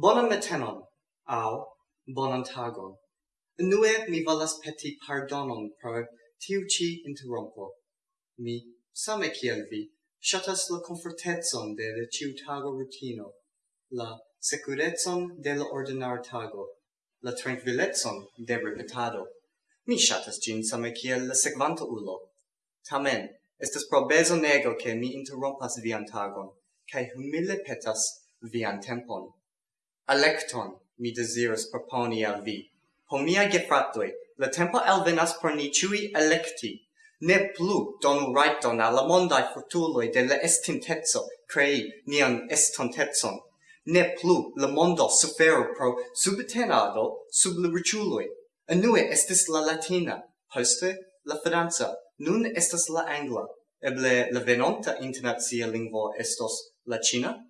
Bonan matenon, au bonan tagon. Nue mi volas peti pardonon pro tiu ci interrompo. Mi, same kiel vi, shatas la confortetson de la ciu tago rutino, la securetson de la ordinar tago, la tranquilletson de repetado. Mi shatas gin same kiel la sequanto ulo. Tamen, estes pro bezonego che mi interrompas vian tagon, cae humile petas vian tempon. Alecton mi desiras proponi al vi. Po mia gefratoi, la tempo elvenas por ni ciui electi. Ne plu donu raiton alla mondai futuloi de la estintezzo crei nian estontezon. Ne plu la mondo sufero pro subtenado sub la riciuloi. Anue estis la latina, poste la fidanza, nun estas la angla. Eble la venonta internazia lingvo estos la cina?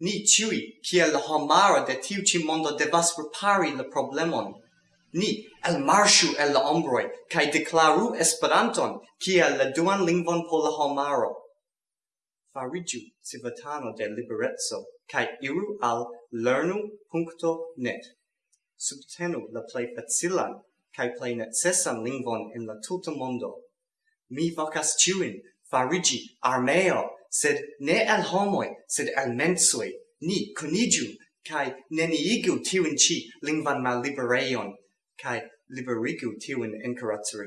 Ni ciui, kiel la homaro de tiu ci mondo devas repari la problemon. Ni el marshu el la ombroi, kai declaru Esperanton, kiel la duan lingvon po la homaro. Farigiu civatano de liberezzo, kai iru al lernu.net. Subtenu la plei facilan, kai plei necesan lingvon in la tuta mondo. Mi vocas ciuin, farigi armeo, sed ne al homoi, sed al mensoi, ni conigiu, cae neniigu tiun ci lingvan mal libereion, cae liberigu tiun encarazzo.